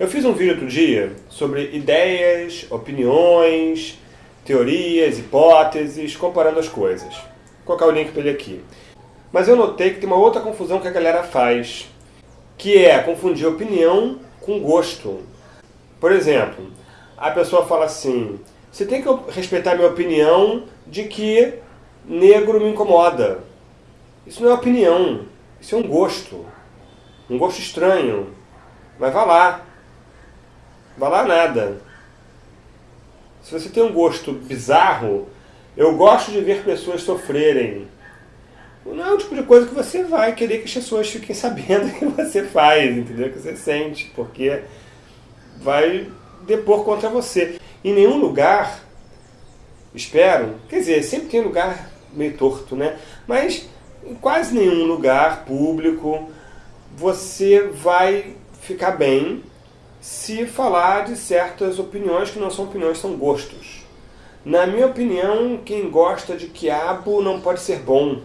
Eu fiz um vídeo outro dia sobre ideias, opiniões, teorias, hipóteses, comparando as coisas. Vou colocar o link para ele aqui. Mas eu notei que tem uma outra confusão que a galera faz, que é confundir opinião com gosto. Por exemplo, a pessoa fala assim, você tem que respeitar minha opinião de que negro me incomoda. Isso não é opinião, isso é um gosto. Um gosto estranho. Mas vá lá, Lá nada. Se você tem um gosto bizarro, eu gosto de ver pessoas sofrerem. Não é o tipo de coisa que você vai querer que as pessoas fiquem sabendo que você faz, entendeu? Que você sente, porque vai depor contra você. Em nenhum lugar, espero, quer dizer, sempre tem lugar meio torto, né? Mas em quase nenhum lugar público você vai ficar bem se falar de certas opiniões que não são opiniões, são gostos. Na minha opinião, quem gosta de quiabo não pode ser bom.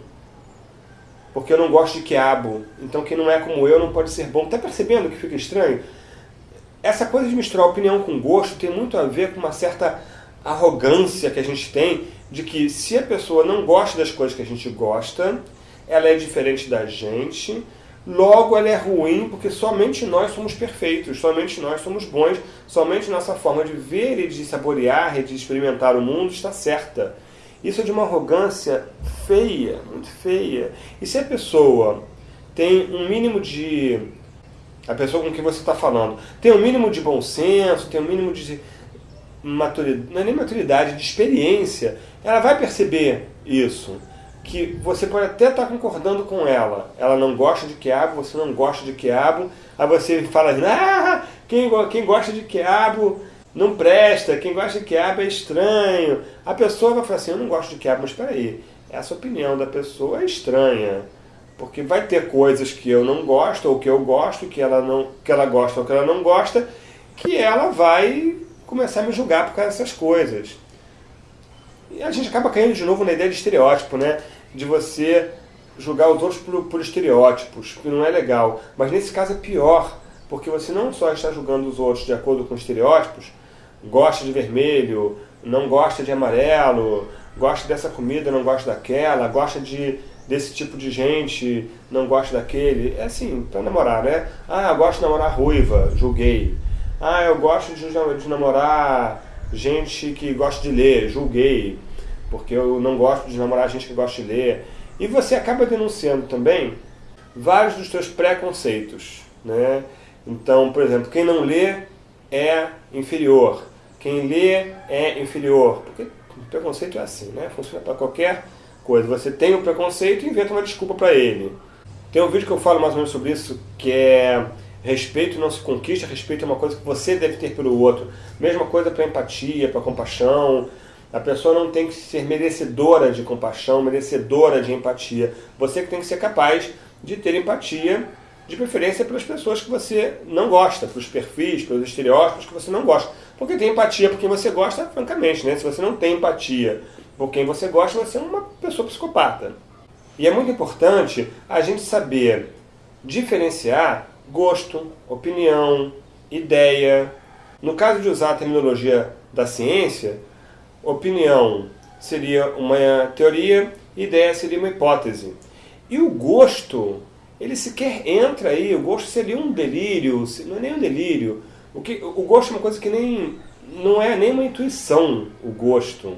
Porque eu não gosto de quiabo. Então quem não é como eu não pode ser bom. Está percebendo que fica estranho? Essa coisa de misturar opinião com gosto tem muito a ver com uma certa arrogância que a gente tem de que se a pessoa não gosta das coisas que a gente gosta, ela é diferente da gente, Logo, ela é ruim porque somente nós somos perfeitos, somente nós somos bons, somente nossa forma de ver e de saborear e de experimentar o mundo está certa. Isso é de uma arrogância feia, muito feia. E se a pessoa tem um mínimo de... A pessoa com quem você está falando tem um mínimo de bom senso, tem um mínimo de maturidade, não é nem maturidade, de experiência, ela vai perceber isso que você pode até estar concordando com ela. Ela não gosta de quiabo, você não gosta de quiabo. Aí você fala, ah, quem, quem gosta de quiabo não presta, quem gosta de quiabo é estranho. A pessoa vai falar assim, eu não gosto de quiabo, mas espera aí, essa opinião da pessoa é estranha. Porque vai ter coisas que eu não gosto, ou que eu gosto, que ela, não, que ela gosta ou que ela não gosta, que ela vai começar a me julgar por causa dessas coisas. E a gente acaba caindo de novo na ideia de estereótipo, né? De você julgar os outros por, por estereótipos, que não é legal. Mas nesse caso é pior, porque você não só está julgando os outros de acordo com estereótipos, gosta de vermelho, não gosta de amarelo, gosta dessa comida, não gosta daquela, gosta de desse tipo de gente, não gosta daquele. É assim, para namorar, né? Ah, eu gosto de namorar ruiva, julguei. Ah, eu gosto de, de namorar gente que gosta de ler, julguei porque eu não gosto de namorar gente que gosta de ler. E você acaba denunciando também vários dos seus preconceitos. Né? Então, por exemplo, quem não lê é inferior. Quem lê é inferior. Porque o preconceito é assim, né? funciona para qualquer coisa. Você tem um preconceito e inventa uma desculpa para ele. Tem um vídeo que eu falo mais ou menos sobre isso, que é respeito não se conquista, respeito é uma coisa que você deve ter pelo outro. Mesma coisa para empatia, para compaixão, a pessoa não tem que ser merecedora de compaixão, merecedora de empatia. Você que tem que ser capaz de ter empatia, de preferência pelas pessoas que você não gosta, pelos perfis, pelos estereótipos que você não gosta. Porque tem empatia por quem você gosta, francamente, né? Se você não tem empatia por quem você gosta, você é uma pessoa psicopata. E é muito importante a gente saber diferenciar gosto, opinião, ideia. No caso de usar a terminologia da ciência, opinião seria uma teoria, ideia seria uma hipótese. E o gosto, ele sequer entra aí, o gosto seria um delírio, não é nem um delírio. O, que, o gosto é uma coisa que nem, não é nem uma intuição, o gosto.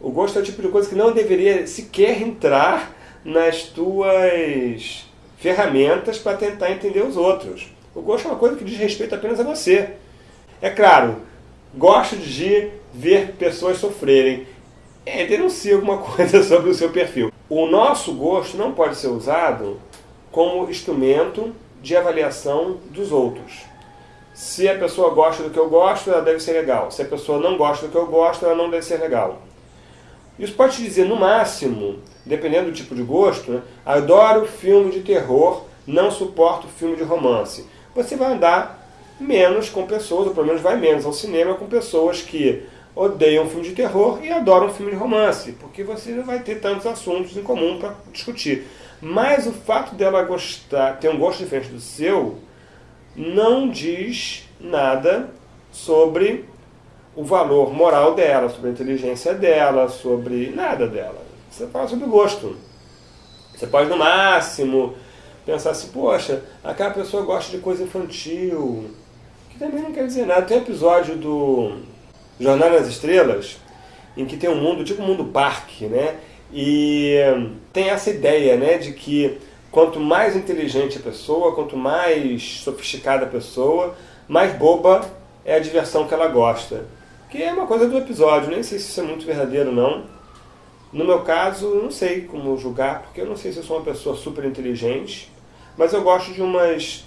O gosto é o tipo de coisa que não deveria sequer entrar nas tuas ferramentas para tentar entender os outros. O gosto é uma coisa que diz respeito apenas a você. É claro, gosto de ver pessoas sofrerem. É, denuncie alguma coisa sobre o seu perfil. O nosso gosto não pode ser usado como instrumento de avaliação dos outros. Se a pessoa gosta do que eu gosto, ela deve ser legal. Se a pessoa não gosta do que eu gosto, ela não deve ser legal. Isso pode te dizer, no máximo, dependendo do tipo de gosto, né, adoro filme de terror, não suporto filme de romance. Você vai andar menos com pessoas, ou pelo menos vai menos ao cinema com pessoas que odeiam filme de terror e adoram filme de romance, porque você não vai ter tantos assuntos em comum para discutir. Mas o fato dela gostar, ter um gosto diferente do seu, não diz nada sobre o valor moral dela, sobre a inteligência dela, sobre nada dela. Você fala sobre gosto. Você pode, no máximo, pensar assim, poxa, aquela pessoa gosta de coisa infantil, que também não quer dizer nada. Tem um episódio do Jornal nas Estrelas, em que tem um mundo, tipo um mundo parque, né? E tem essa ideia, né, de que quanto mais inteligente a pessoa, quanto mais sofisticada a pessoa, mais boba é a diversão que ela gosta. Que é uma coisa do episódio, nem sei se isso é muito verdadeiro não. No meu caso, não sei como julgar, porque eu não sei se eu sou uma pessoa super inteligente, mas eu gosto de umas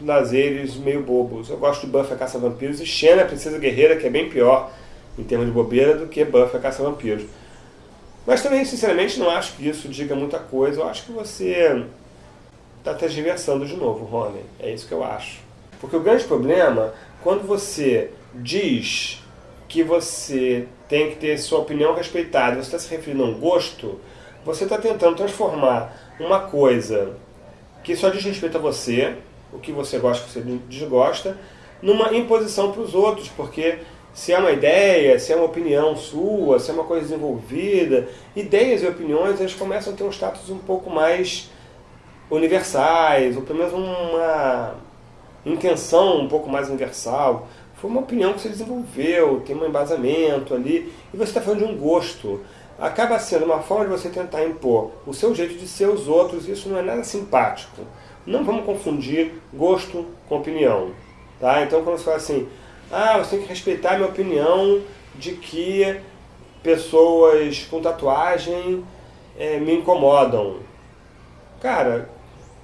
lazeres meio bobos. Eu gosto de Buffy a Caça-Vampiros e Xena, a Princesa Guerreira, que é bem pior em termos de bobeira do que Buffy a Caça-Vampiros. Mas também, sinceramente, não acho que isso diga muita coisa. Eu acho que você está tergiversando de novo, Rony. É isso que eu acho. Porque o grande problema, quando você diz que você tem que ter sua opinião respeitada, você está se referindo a um gosto, você está tentando transformar uma coisa que só diz respeito a você, o que você gosta, o que você desgosta, numa imposição para os outros, porque se é uma ideia, se é uma opinião sua, se é uma coisa desenvolvida, ideias e opiniões eles começam a ter um status um pouco mais universais, ou pelo menos uma intenção um pouco mais universal. Foi uma opinião que você desenvolveu, tem um embasamento ali, e você está falando de um gosto. Acaba sendo uma forma de você tentar impor o seu jeito de ser os outros, e isso não é nada simpático. Não vamos confundir gosto com opinião. Tá? Então, quando você fala assim, ah, você tem que respeitar a minha opinião de que pessoas com tatuagem é, me incomodam. Cara,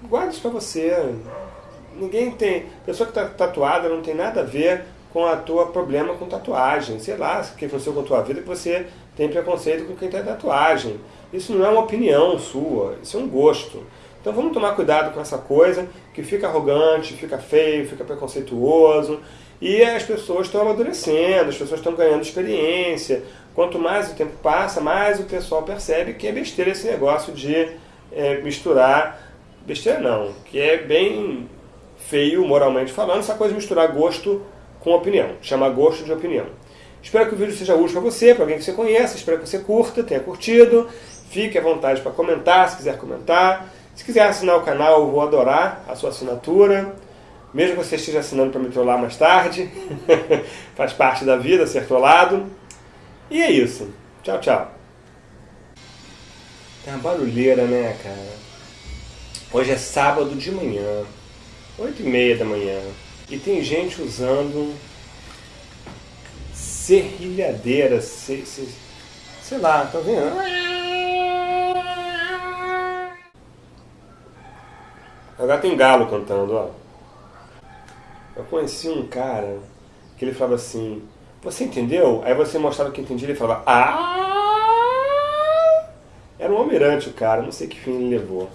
guarda isso pra você. Ninguém tem. Pessoa que está tatuada não tem nada a ver com a tua problema com tatuagem. Sei lá, que aconteceu com a tua vida que você tem preconceito com quem tem tatuagem. Isso não é uma opinião sua, isso é um gosto. Então vamos tomar cuidado com essa coisa que fica arrogante, fica feio, fica preconceituoso. E as pessoas estão amadurecendo, as pessoas estão ganhando experiência. Quanto mais o tempo passa, mais o pessoal percebe que é besteira esse negócio de é, misturar. Besteira não, que é bem feio moralmente falando, essa coisa de misturar gosto com opinião. Chama gosto de opinião. Espero que o vídeo seja útil para você, para alguém que você conhece. Espero que você curta, tenha curtido. Fique à vontade para comentar, se quiser comentar. Se quiser assinar o canal, eu vou adorar a sua assinatura. Mesmo que você esteja assinando para me trollar mais tarde. Faz parte da vida ser trollado. E é isso. Tchau, tchau. Tem uma barulheira, né, cara? Hoje é sábado de manhã. Oito e meia da manhã. E tem gente usando serrilhadeira, sei, sei, sei lá, tá vendo? Agora tem galo cantando, ó. Eu conheci um cara que ele falava assim, você entendeu? Aí você mostrava que entendia, ele falava, ah! Era um almirante o cara, não sei que fim ele levou.